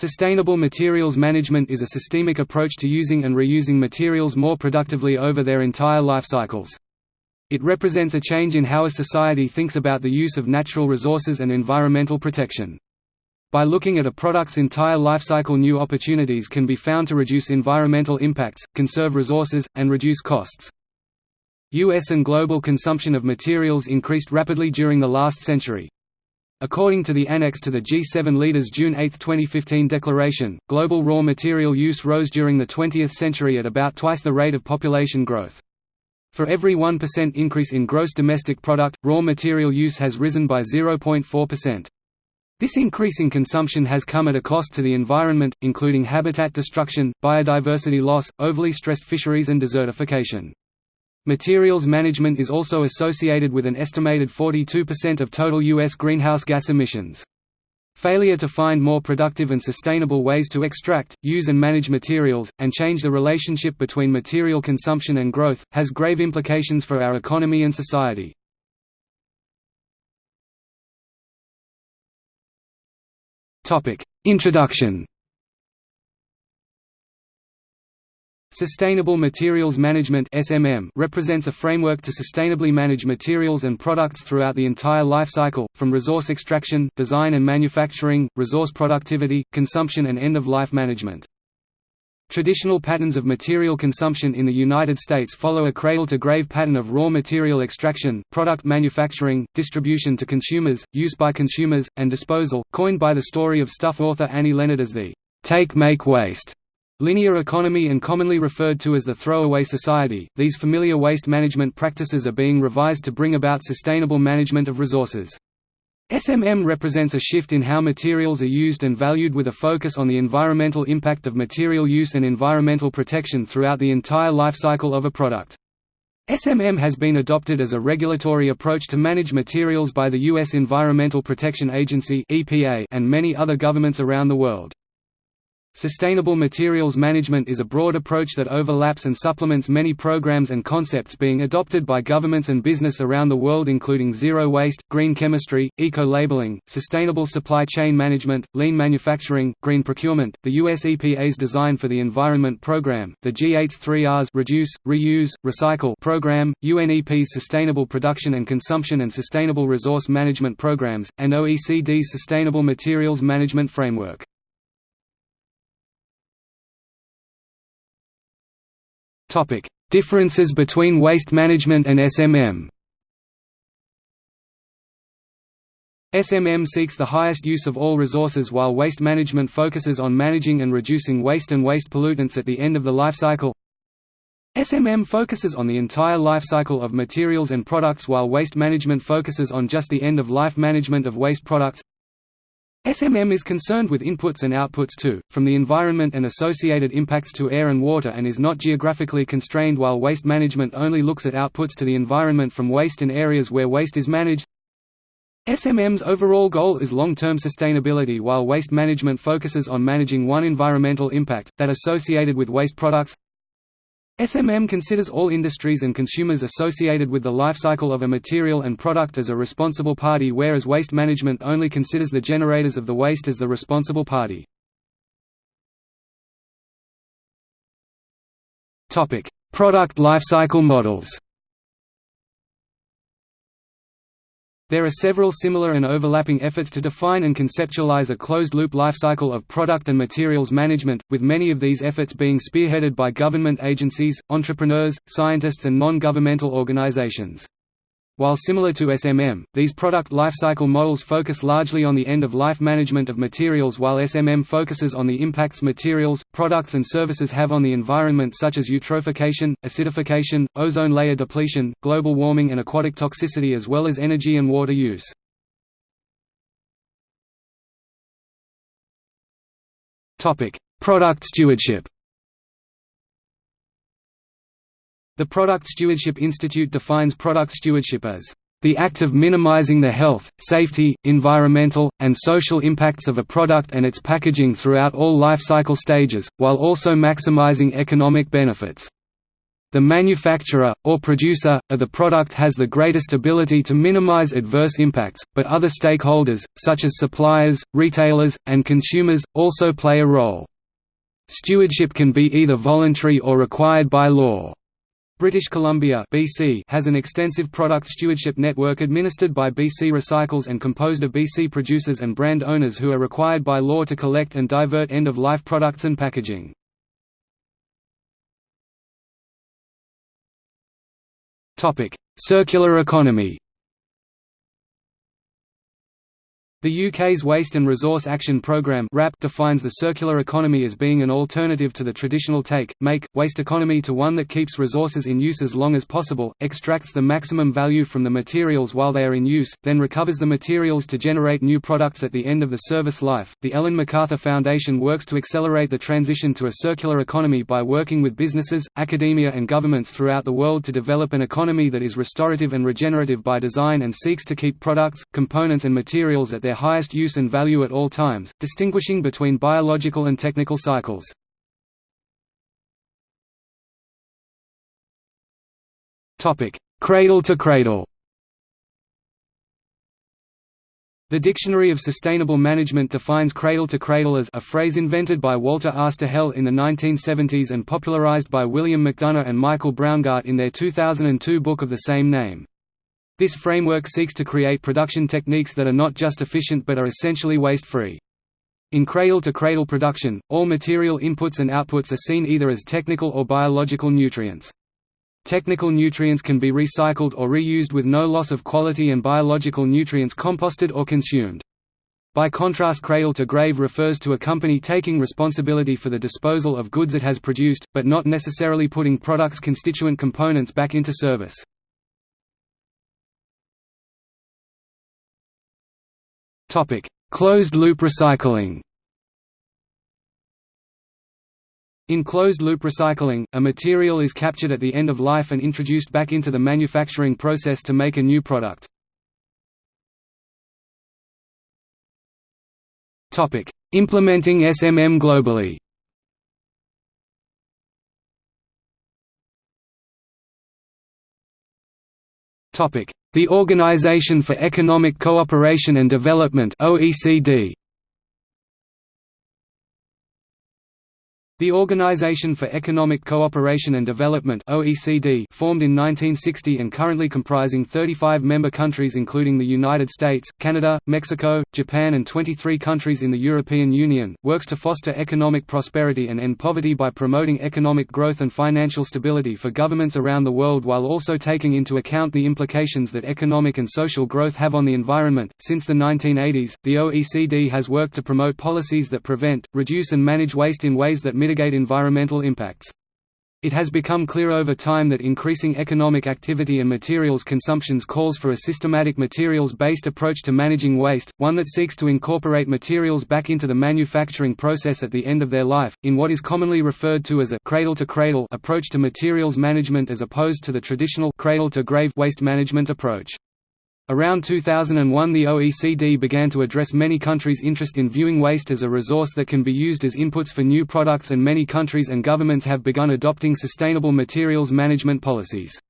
Sustainable materials management is a systemic approach to using and reusing materials more productively over their entire life cycles. It represents a change in how a society thinks about the use of natural resources and environmental protection. By looking at a product's entire lifecycle new opportunities can be found to reduce environmental impacts, conserve resources, and reduce costs. U.S. and global consumption of materials increased rapidly during the last century. According to the annex to the G7 leaders' June 8, 2015 declaration, global raw material use rose during the 20th century at about twice the rate of population growth. For every 1% increase in gross domestic product, raw material use has risen by 0.4%. This increase in consumption has come at a cost to the environment, including habitat destruction, biodiversity loss, overly stressed fisheries and desertification. Materials management is also associated with an estimated 42% of total U.S. greenhouse gas emissions. Failure to find more productive and sustainable ways to extract, use and manage materials, and change the relationship between material consumption and growth, has grave implications for our economy and society. Introduction Sustainable Materials Management represents a framework to sustainably manage materials and products throughout the entire life cycle, from resource extraction, design and manufacturing, resource productivity, consumption and end-of-life management. Traditional patterns of material consumption in the United States follow a cradle-to-grave pattern of raw material extraction, product manufacturing, distribution to consumers, use by consumers, and disposal, coined by the story of stuff author Annie Leonard as the take make waste linear economy and commonly referred to as the throwaway society. These familiar waste management practices are being revised to bring about sustainable management of resources. SMM represents a shift in how materials are used and valued with a focus on the environmental impact of material use and environmental protection throughout the entire life cycle of a product. SMM has been adopted as a regulatory approach to manage materials by the U.S. Environmental Protection Agency and many other governments around the world. Sustainable materials management is a broad approach that overlaps and supplements many programs and concepts being adopted by governments and business around the world including zero waste, green chemistry, eco-labeling, sustainable supply chain management, lean manufacturing, green procurement, the US EPA's Design for the Environment program, the G8's 3Rs reduce, reuse, recycle program, UNEP's Sustainable Production and Consumption and Sustainable Resource Management programs, and OECD's Sustainable Materials Management Framework. Topic: Differences between waste management and SMM. SMM seeks the highest use of all resources while waste management focuses on managing and reducing waste and waste pollutants at the end of the life cycle. SMM focuses on the entire life cycle of materials and products while waste management focuses on just the end of life management of waste products. SMM is concerned with inputs and outputs too, from the environment and associated impacts to air and water and is not geographically constrained while waste management only looks at outputs to the environment from waste in areas where waste is managed. SMM's overall goal is long-term sustainability while waste management focuses on managing one environmental impact, that associated with waste products. SMM considers all industries and consumers associated with the life cycle of a material and product as a responsible party whereas waste management only considers the generators of the waste as the responsible party. Product lifecycle models There are several similar and overlapping efforts to define and conceptualize a closed-loop lifecycle of product and materials management, with many of these efforts being spearheaded by government agencies, entrepreneurs, scientists and non-governmental organizations. While similar to SMM, these product lifecycle models focus largely on the end-of-life management of materials while SMM focuses on the impacts materials, products and services have on the environment such as eutrophication, acidification, ozone layer depletion, global warming and aquatic toxicity as well as energy and water use. Product stewardship The Product Stewardship Institute defines product stewardship as the act of minimizing the health, safety, environmental, and social impacts of a product and its packaging throughout all life cycle stages, while also maximizing economic benefits. The manufacturer, or producer, of the product has the greatest ability to minimize adverse impacts, but other stakeholders, such as suppliers, retailers, and consumers, also play a role. Stewardship can be either voluntary or required by law. British Columbia BC has an extensive product stewardship network administered by BC Recycles and composed of BC producers and brand owners who are required by law to collect and divert end-of-life products and packaging. Circular economy The UK's Waste and Resource Action Programme defines the circular economy as being an alternative to the traditional take, make, waste economy to one that keeps resources in use as long as possible, extracts the maximum value from the materials while they are in use, then recovers the materials to generate new products at the end of the service life. The Ellen MacArthur Foundation works to accelerate the transition to a circular economy by working with businesses, academia, and governments throughout the world to develop an economy that is restorative and regenerative by design and seeks to keep products, components, and materials at their their highest use and value at all times, distinguishing between biological and technical cycles. Cradle to cradle The Dictionary of Sustainable Management defines cradle to cradle as a phrase invented by Walter R. Stahel in the 1970s and popularized by William McDonough and Michael Braungart in their 2002 book of the same name. This framework seeks to create production techniques that are not just efficient but are essentially waste-free. In cradle-to-cradle -cradle production, all material inputs and outputs are seen either as technical or biological nutrients. Technical nutrients can be recycled or reused with no loss of quality and biological nutrients composted or consumed. By contrast cradle-to-grave refers to a company taking responsibility for the disposal of goods it has produced, but not necessarily putting products' constituent components back into service. Topic: Closed-loop recycling. In closed-loop recycling, a material is captured at the end of life and introduced back into the manufacturing process to make a new product. Topic: Implementing SMM globally. Topic: the Organization for Economic Cooperation and Development OECD The Organization for Economic Cooperation and Development (OECD), formed in 1960 and currently comprising 35 member countries including the United States, Canada, Mexico, Japan and 23 countries in the European Union, works to foster economic prosperity and end poverty by promoting economic growth and financial stability for governments around the world while also taking into account the implications that economic and social growth have on the environment. Since the 1980s, the OECD has worked to promote policies that prevent, reduce and manage waste in ways that mitigate mitigate environmental impacts. It has become clear over time that increasing economic activity and materials consumptions calls for a systematic materials-based approach to managing waste, one that seeks to incorporate materials back into the manufacturing process at the end of their life, in what is commonly referred to as a cradle-to-cradle -cradle approach to materials management as opposed to the traditional cradle-to-grave waste management approach. Around 2001 the OECD began to address many countries' interest in viewing waste as a resource that can be used as inputs for new products and many countries and governments have begun adopting sustainable materials management policies.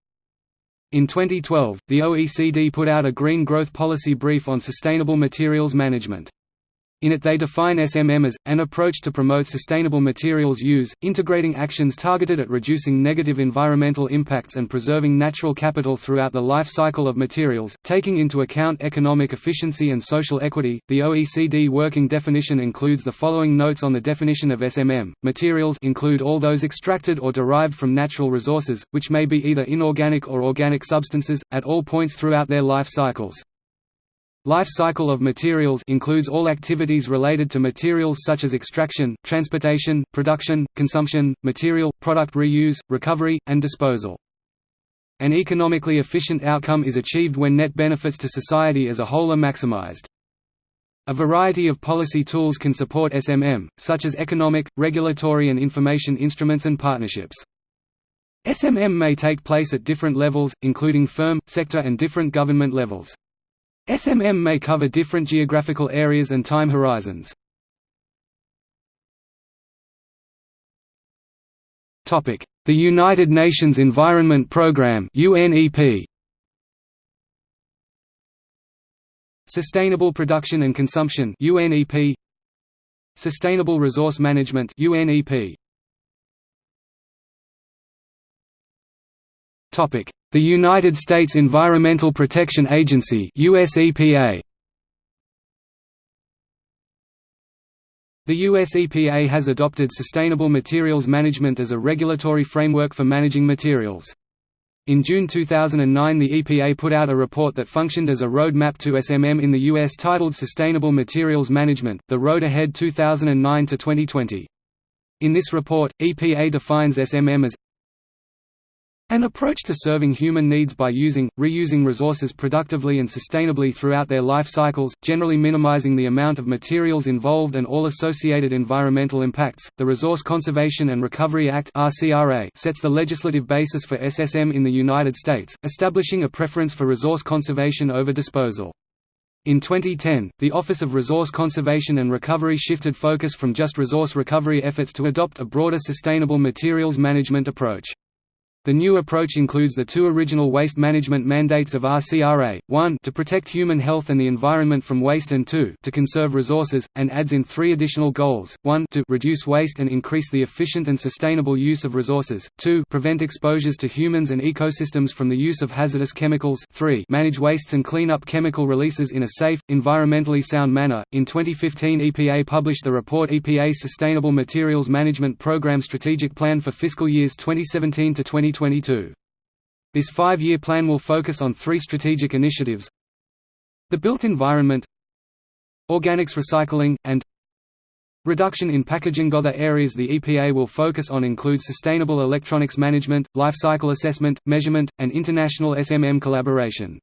In 2012, the OECD put out a Green Growth Policy Brief on sustainable materials management. In it they define SMM as, an approach to promote sustainable materials use, integrating actions targeted at reducing negative environmental impacts and preserving natural capital throughout the life cycle of materials, taking into account economic efficiency and social equity. The OECD working definition includes the following notes on the definition of SMM. Materials include all those extracted or derived from natural resources, which may be either inorganic or organic substances, at all points throughout their life cycles. Life cycle of materials includes all activities related to materials such as extraction, transportation, production, consumption, material, product reuse, recovery, and disposal. An economically efficient outcome is achieved when net benefits to society as a whole are maximized. A variety of policy tools can support SMM, such as economic, regulatory and information instruments and partnerships. SMM may take place at different levels, including firm, sector and different government levels. SMM may cover different geographical areas and time horizons. The United Nations Environment Programme UNEP Sustainable Production and Consumption UNEP Sustainable Resource Management UNEP Topic The United States Environmental Protection Agency US EPA The US EPA has adopted sustainable materials management as a regulatory framework for managing materials. In June 2009 the EPA put out a report that functioned as a road map to SMM in the U.S. titled Sustainable Materials Management, The Road Ahead 2009–2020. In this report, EPA defines SMM as an approach to serving human needs by using, reusing resources productively and sustainably throughout their life cycles, generally minimizing the amount of materials involved and all associated environmental impacts. The Resource Conservation and Recovery Act (RCRA) sets the legislative basis for SSM in the United States, establishing a preference for resource conservation over disposal. In 2010, the Office of Resource Conservation and Recovery shifted focus from just resource recovery efforts to adopt a broader sustainable materials management approach. The new approach includes the two original waste management mandates of RCRA, 1 to protect human health and the environment from waste and 2 to conserve resources, and adds in three additional goals, 1 to reduce waste and increase the efficient and sustainable use of resources, 2 prevent exposures to humans and ecosystems from the use of hazardous chemicals 3 manage wastes and clean up chemical releases in a safe, environmentally sound manner. In 2015 EPA published the report EPA Sustainable Materials Management Program Strategic Plan for fiscal years 2017 to 20 2022. This five-year plan will focus on three strategic initiatives the built environment organics recycling, and reduction in packaging. Other areas the EPA will focus on include sustainable electronics management, life cycle assessment, measurement, and international SMM collaboration.